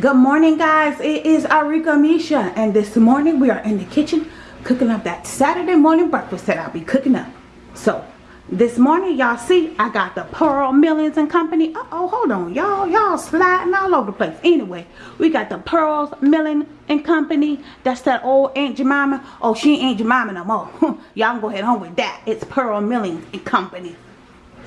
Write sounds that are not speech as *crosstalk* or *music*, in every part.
Good morning guys, it is Arika Misha and this morning we are in the kitchen cooking up that Saturday morning breakfast that I'll be cooking up. So this morning y'all see I got the Pearl Millings and Company. Uh oh hold on y'all, y'all sliding all over the place. Anyway, we got the Pearls Milling and Company. That's that old Aunt Jemima. Oh she ain't Jemima no more. *laughs* y'all go ahead on with that. It's Pearl Milling and Company.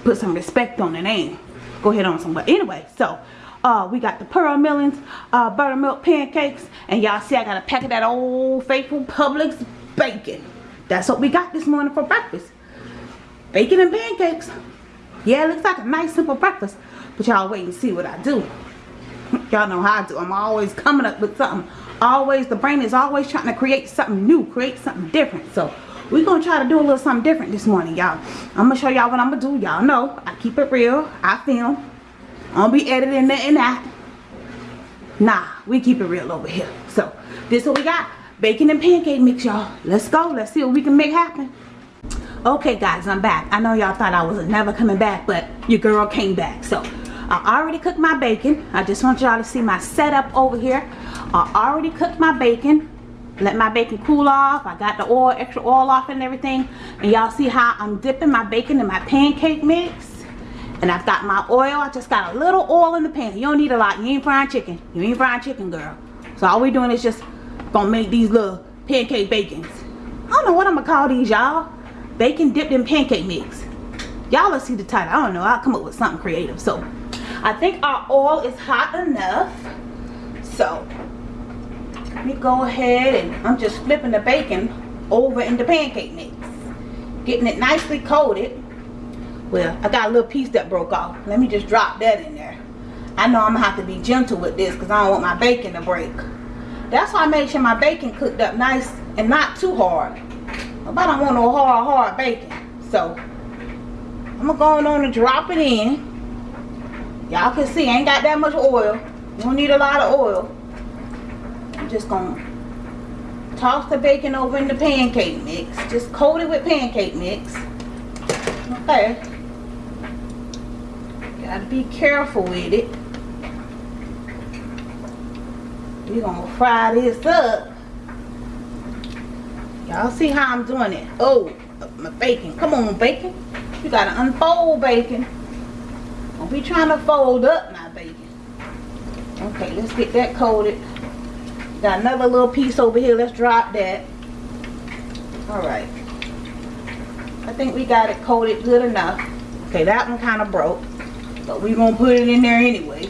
Put some respect on the name. Go ahead on somewhere. Anyway, so uh, we got the pearl millings, uh, buttermilk pancakes, and y'all see I got a pack of that old faithful Publix bacon. That's what we got this morning for breakfast. Bacon and pancakes. Yeah, it looks like a nice simple breakfast, but y'all wait and see what I do. *laughs* y'all know how I do. I'm always coming up with something. Always, the brain is always trying to create something new, create something different. So we're gonna try to do a little something different this morning y'all i'm gonna show y'all what i'm gonna do y'all know i keep it real i film I don't be editing and that. Nah, we keep it real over here. So, this what we got. Bacon and pancake mix, y'all. Let's go. Let's see what we can make happen. Okay, guys, I'm back. I know y'all thought I was never coming back, but your girl came back. So, I already cooked my bacon. I just want y'all to see my setup over here. I already cooked my bacon. Let my bacon cool off. I got the oil, extra oil off and everything. And y'all see how I'm dipping my bacon in my pancake mix? And I've got my oil. I just got a little oil in the pan. You don't need a lot. You ain't frying chicken. You ain't frying chicken, girl. So all we doing is just gonna make these little pancake bacons. I don't know what I'm gonna call these, y'all. Bacon dipped in pancake mix. Y'all let's see the title. I don't know. I'll come up with something creative. So I think our oil is hot enough. So let me go ahead and I'm just flipping the bacon over in the pancake mix. Getting it nicely coated well i got a little piece that broke off. Let me just drop that in there. I know i'm gonna have to be gentle with this because i don't want my bacon to break. That's why i made sure my bacon cooked up nice and not too hard. But i don't want no hard hard bacon. So i'm gonna go on and drop it in. Y'all can see I ain't got that much oil. You don't need a lot of oil. I'm just gonna toss the bacon over in the pancake mix. Just coat it with pancake mix. Okay Gotta be careful with it. We're gonna fry this up. Y'all see how I'm doing it? Oh, my bacon. Come on, bacon. You gotta unfold bacon. Don't be trying to fold up my bacon. Okay, let's get that coated. Got another little piece over here. Let's drop that. Alright. I think we got it coated good enough. Okay, that one kind of broke. But we're going to put it in there anyway.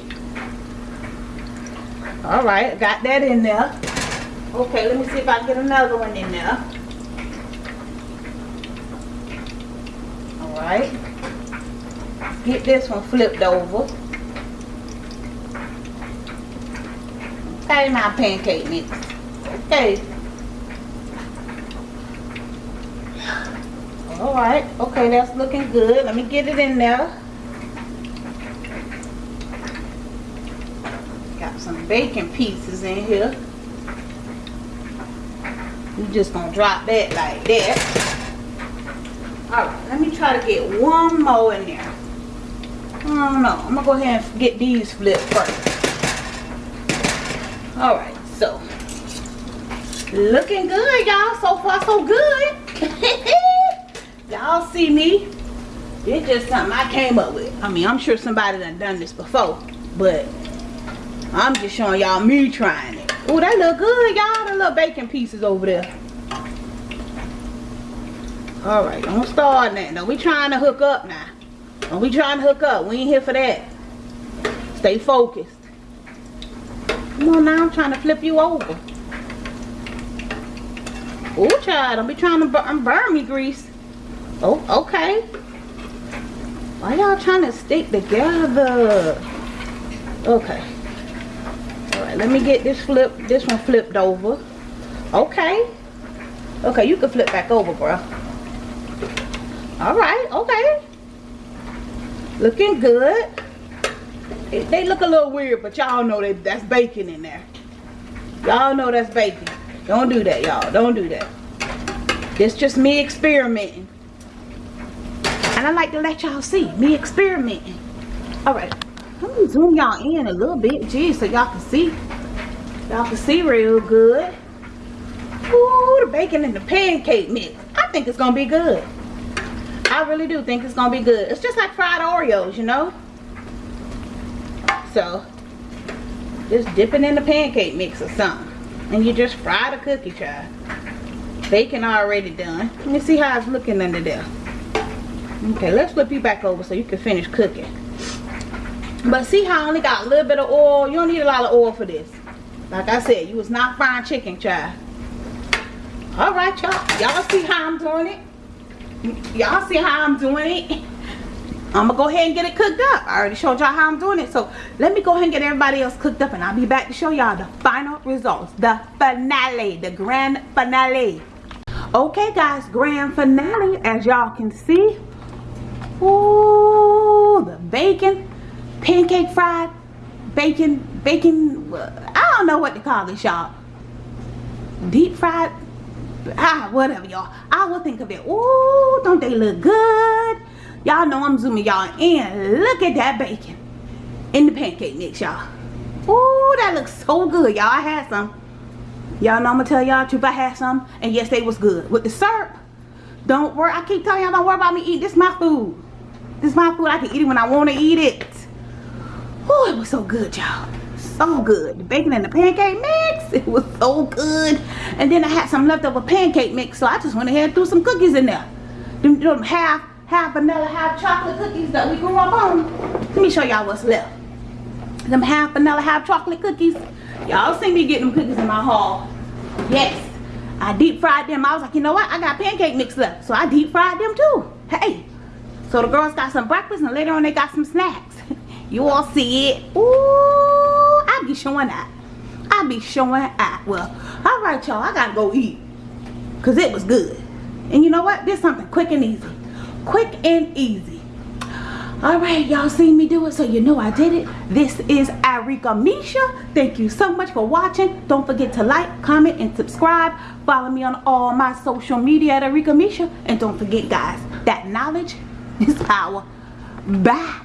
Alright, got that in there. Okay, let me see if I can get another one in there. Alright. Get this one flipped over. Okay, my pancake mix. Okay. Alright, okay, that's looking good. Let me get it in there. Some bacon pieces in here. We're just gonna drop that like that. Alright, let me try to get one more in there. I don't know. I'm gonna go ahead and get these flipped first. Alright, so looking good, y'all. So far, so good. *laughs* y'all see me. It's just something I came up with. I mean, I'm sure somebody done done this before, but I'm just showing y'all me trying it. Oh, they look good, y'all. The little bacon pieces over there. Alright, don't start that. No, we trying to hook up now. Don't we trying to hook up. We ain't here for that. Stay focused. Come on now, I'm trying to flip you over. Oh, child, don't be trying to burn, burn me grease. Oh, okay. Why y'all trying to stick together? Okay let me get this flip this one flipped over. Okay. Okay you can flip back over bro all right okay. Looking good. It, they look a little weird but y'all know that that's bacon in there. Y'all know that's bacon. Don't do that y'all. Don't do that. It's just me experimenting. And I like to let y'all see me experimenting. All right me zoom y'all in a little bit, geez, so y'all can see. Y'all can see real good. Ooh, the bacon and the pancake mix. I think it's gonna be good. I really do think it's gonna be good. It's just like fried Oreos, you know? So, just dip it in the pancake mix or something. And you just fry the cookie, child. Bacon already done. Let me see how it's looking under there. Okay, let's flip you back over so you can finish cooking. But see how I only got a little bit of oil? You don't need a lot of oil for this. Like I said, you was not frying chicken, child. Alright, y'all. Y'all see how I'm doing it? Y'all see how I'm doing it? I'm gonna go ahead and get it cooked up. I already showed y'all how I'm doing it. So let me go ahead and get everybody else cooked up and I'll be back to show y'all the final results. The finale, the grand finale. Okay guys, grand finale as y'all can see. Ooh, the bacon, pancake fried, bacon, bacon, I don't know what to call this y'all. Deep fried, ah, whatever y'all. I will think of it. Ooh, don't they look good? Y'all know I'm zooming y'all in. Look at that bacon in the pancake mix, y'all. Ooh, that looks so good, y'all. I had some. Y'all know I'm gonna tell y'all truth. I had some, and yes, they was good. With the syrup, don't worry. I keep telling y'all, don't worry about me eating. This my food. This my food. I can eat it when I want to eat it. Ooh, it was so good, y'all. So good. The bacon and the pancake mix. It was so good. And then I had some leftover pancake mix, so I just went ahead and threw some cookies in there. Them, them half half vanilla, half chocolate cookies that we grew up on. Let me show y'all what's left. Them half vanilla, half chocolate cookies. Y'all see me getting them cookies in my haul. Yes. I deep fried them. I was like, you know what? I got pancake mix left. So I deep fried them too. Hey. So the girls got some breakfast and later on they got some snacks. You all see it. Ooh, I be showing that. I be showing that. Well, all right, y'all. I got to go eat. Because it was good. And you know what? This something quick and easy quick and easy all right y'all seen me do it so you know i did it this is arika misha thank you so much for watching don't forget to like comment and subscribe follow me on all my social media at arika misha and don't forget guys that knowledge is power bye